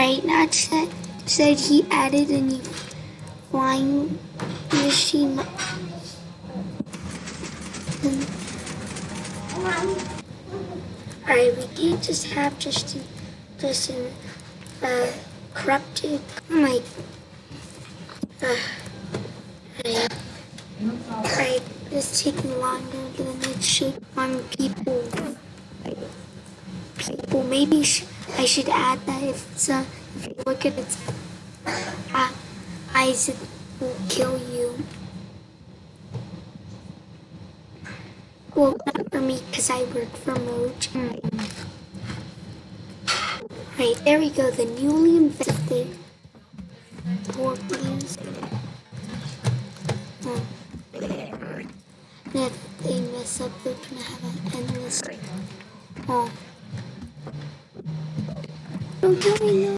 Right, not said, said he added a new flying machine. Alright, we can't just have just an, just an uh, corrupted, like, uh, right. Alright, it's taking longer than it should on people. People, maybe I should add that if it's if you look at it, uh, Isaac will kill you. Well, not for me, because I work for Moj. Right, there we go, the newly invented Porkies. Oh. If they mess up, they're gonna have an endless. Oh. Don't kill me, no.